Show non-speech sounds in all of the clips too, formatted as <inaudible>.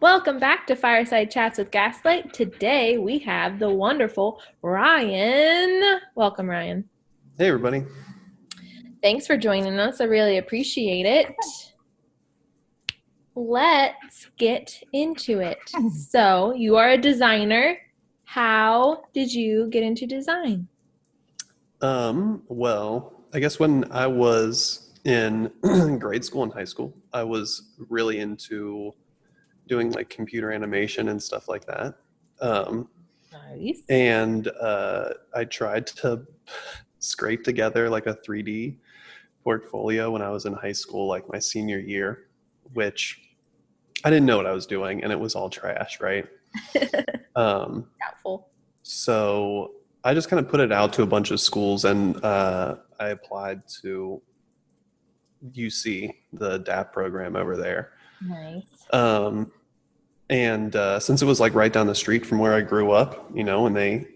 Welcome back to Fireside Chats with Gaslight. Today we have the wonderful Ryan. Welcome, Ryan. Hey, everybody. Thanks for joining us. I really appreciate it. Let's get into it. <laughs> So, you are a designer. How did you get into design? Um, well, I guess when I was in <clears throat> grade school and high school, I was really into doing like computer animation and stuff like that. Um, Nice. and uh, I tried to scrape together like a 3D portfolio when I was in high school, like my senior year, which I didn't know what I was doing, and it was all trash, right? <laughs> um, Doubtful. so I just kind of put it out to a bunch of schools, and uh, I applied to UC, the DAAP program over there. Nice. Um, and uh, since it was like right down the street from where I grew up, you know, and they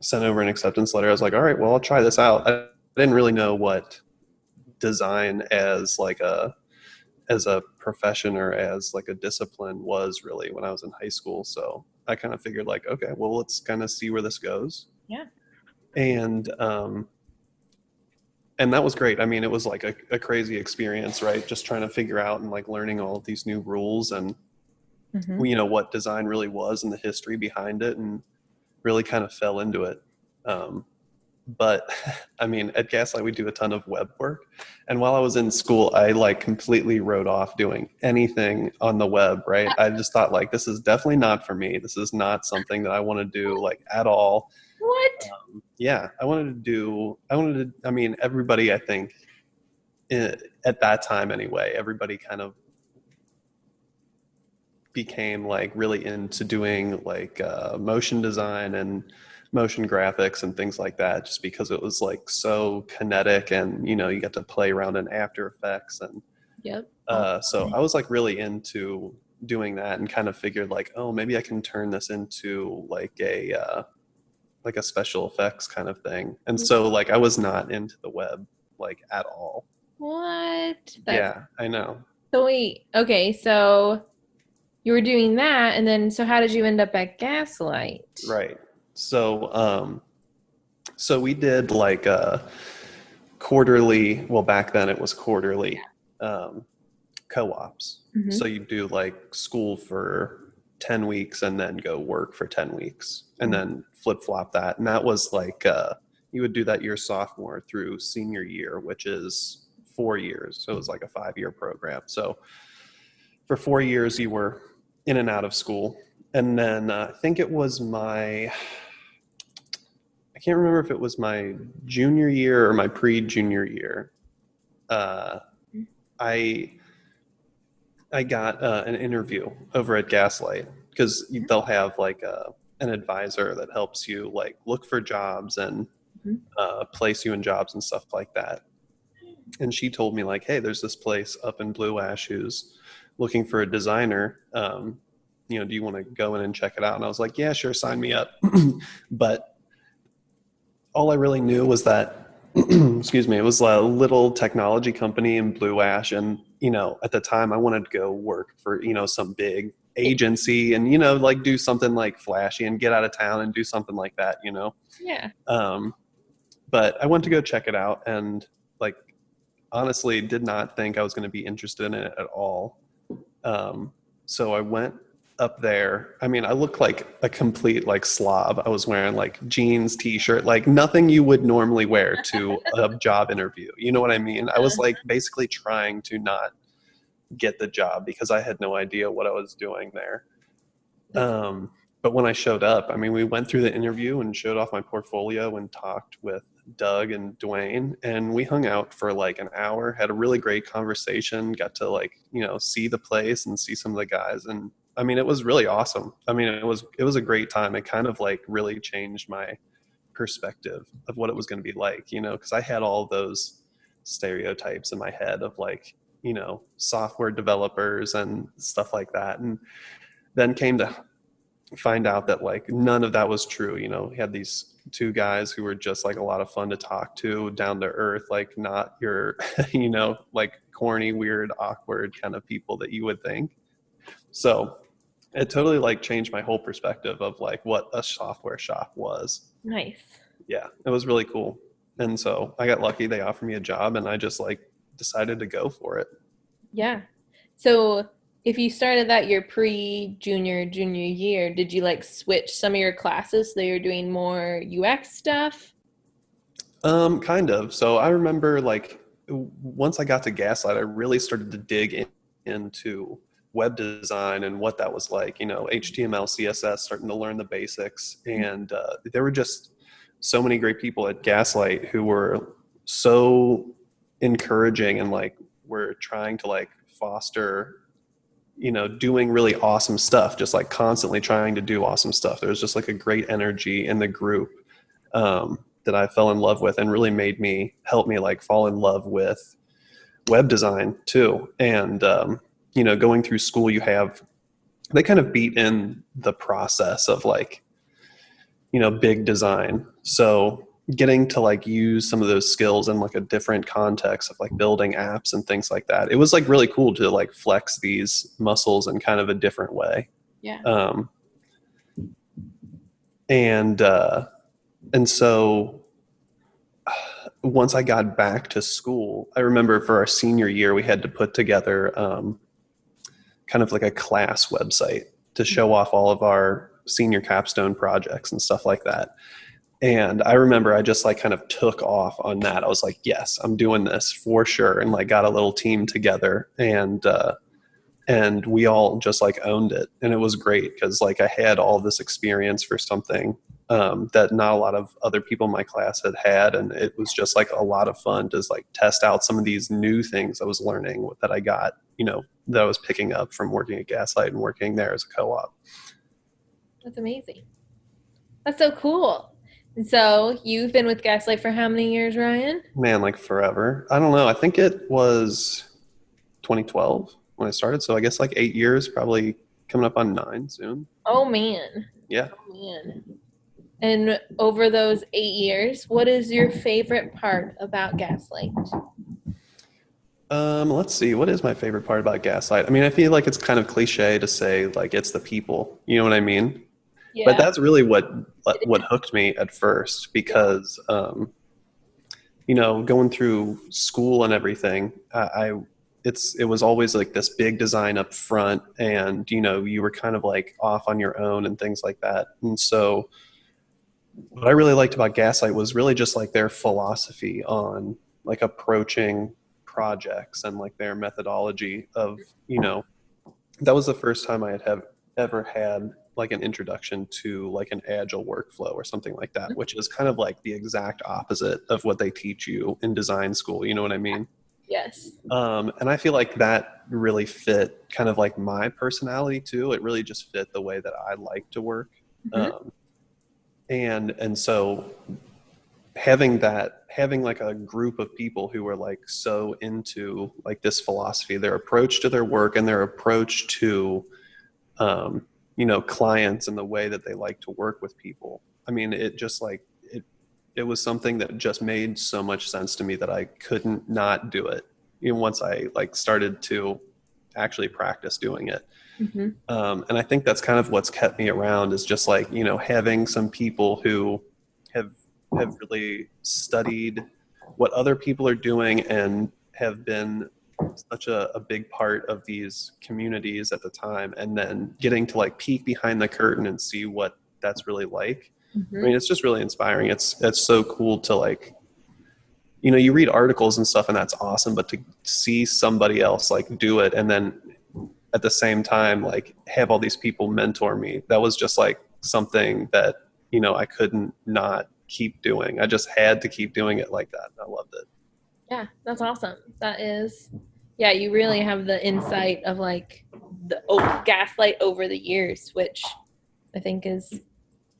sent over an acceptance letter, I was like, all right, well, I'll try this out. I didn't really know what design as like a as a profession or as like a discipline was really when I was in high school. So I kind of figured like, okay, well, let's kind of see where this goes. Yeah. And um, and that was great. I mean, it was like a, a crazy experience, right? Just trying to figure out and like learning all of these new rules and Mhm. you know what design really was and the history behind it and really kind of fell into it. Um, but <laughs> i mean at gaslight we do a ton of web work. And while i was in school i like completely wrote off doing anything on the web right? I just thought like this is definitely not for me. This is not something that i want to do like at all. What? um, yeah i wanted to do i wanted to i mean everybody i think at that time anyway everybody kind of became like really into doing like uh, motion design and motion graphics and things like that just because it was like so kinetic and you know you get to play around in after effects and Yep. uh, so I was like really into doing that and kind of figured like, oh, maybe I can turn this into like a uh, like a special effects kind of thing. And so like I was not into the web like at all. What? That's yeah, I know. So wait, okay, so you were doing that, and then so how did you end up at Gaslight? Right. So um, so we did like a quarterly. Well, back then it was quarterly um, co-ops. Mhm. So you do like school for 10 weeks and then go work for 10 weeks and then flip flop that. And that was like, uh, you would do that your sophomore through senior year, which is four years. So it was like a five year program. So for four years, you were in and out of school. And then uh, I think it was my, I can't remember if it was my junior year or my pre junior year. Uh, I I got uh, an interview over at Gaslight because they'll have like a, an advisor that helps you like look for jobs and Mhm. uh, place you in jobs and stuff like that. And she told me like, hey, there's this place up in Blue Ash who's looking for a designer. Um, you know, do you want to go in and check it out? And I was like, yeah, sure, sign me up. <clears throat> but all I really knew was that <clears throat> excuse me, it was a little technology company in Blue Ash. And, you know, at the time I wanted to go work for, you know, some big agency and, you know, like do something like flashy and get out of town and do something like that, you know. Yeah. Um, but I went to go check it out and, like, honestly, did not think I was going to be interested in it at all. Um, so I went up there. I mean, I looked like a complete like slob. I was wearing like jeans, t-shirt, like nothing you would normally wear to <laughs> a job interview. You know what I mean? I was like basically trying to not get the job because I had no idea what I was doing there. Um, but when I showed up, I mean, we went through the interview and showed off my portfolio and talked with Doug and Dwayne, and we hung out for like an hour, had a really great conversation, got to like, you know, see the place and see some of the guys. And I mean, it was really awesome. I mean, it was, it was a great time. It kind of like really changed my perspective of what it was going to be like, you know, because I had all those stereotypes in my head of like, you know, software developers and stuff like that. And then came to find out that like none of that was true. You know, we had these two guys who were just like a lot of fun to talk to, down to earth, like not your, <laughs> you know, like corny, weird, awkward kind of people that you would think. So it totally like changed my whole perspective of like what a software shop was. Nice. Yeah, it was really cool. And so I got lucky. They offered me a job, and I just like decided to go for it. Yeah. So if you started that your pre junior junior year, did you like switch some of your classes so you're doing more UX stuff? Um, kind of. So I remember like once I got to Gaslight, I really started to dig in, into web design and what that was like. You know, HTML, CSS, starting to learn the basics, and uh, there were just so many great people at Gaslight who were so encouraging and like were trying to like foster you know doing really awesome stuff just like constantly trying to do awesome stuff. There was just like a great energy in the group um, that i fell in love with and really made me help me like fall in love with web design too. And um, you know going through school you have they kind of beat in the process of like you know big design. So getting to like use some of those skills in like a different context of like building apps and things like that. It was like really cool to like flex these muscles in kind of a different way. Yeah. um and uh and so <sighs> once i got back to school i remember for our senior year we had to put together um kind of like a class website to show off all of our senior capstone projects and stuff like that and i remember i just like kind of took off on that i was like yes i'm doing this for sure and like got a little team together and uh and we all just like owned it and it was great because like i had all this experience for something um, that not a lot of other people in my class had had and it was just like a lot of fun to like test out some of these new things i was learning that i got you know that i was picking up from working at gaslight and working there as a co-op That's amazing. That's so cool. So you've been with Gaslight for how many years, Ryan? man like forever i don't know i think it was 2012 when i started so i guess like eight years probably coming up on nine soon Oh man. Yeah. Oh man. And over those eight years, what is your favorite part about Gaslight? um let's see what is my favorite part about gaslight i mean i feel like it's kind of cliche to say like it's the people you know what i mean Yeah. but that's really what what hooked me at first because um you know going through school and everything I, I it's it was always like this big design up front and you know you were kind of like off on your own and things like that and so what i really liked about gaslight was really just like their philosophy on like approaching projects and like their methodology of you know that was the first time i had have ever had like an introduction to like an agile workflow or something like that which is kind of like the exact opposite of what they teach you in design school you know what i mean yes. um, and i feel like that really fit kind of like my personality too it really just fit the way that i like to work Mhm. um, and and so having that having like a group of people who are like so into like this philosophy their approach to their work and their approach to um, you know clients and the way that they like to work with people. I mean it just like it it was something that just made so much sense to me that i couldn't not do it even once i like started to actually practice doing it. Hmm um, and I think that's kind of what's kept me around is just like you know having some people who have have really studied what other people are doing and have been such a, a big part of these communities at the time and then getting to like peek behind the curtain and see what that's really like I hmm mean, it's just really inspiring. It's it's so cool to like, you know, you read articles and stuff, and that's awesome. But to see somebody else like do it, and then at the same time, like have all these people mentor me, that was just like something that you know I couldn't not keep doing. I just had to keep doing it like that. I loved it. Yeah, that's awesome. That is, yeah, you really have the insight of like the oh, gaslight over the years, which I think is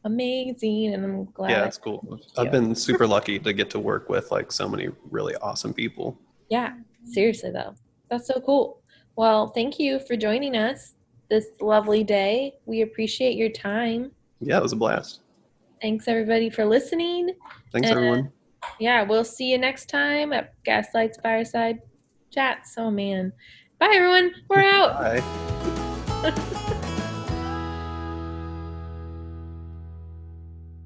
amazing, and I'm glad. Yeah, it's cool. I've been super lucky to get to work with like so many really awesome people. Yeah, seriously though, that's so cool. Well, thank you for joining us this lovely day. We appreciate your time. Yeah, it was a blast. Thanks everybody for listening. Thanks, And- uh, everyone. Yeah, we'll see you next time at Gaslight's Fireside Chats. Oh man. Bye everyone. We're out. Bye. <laughs>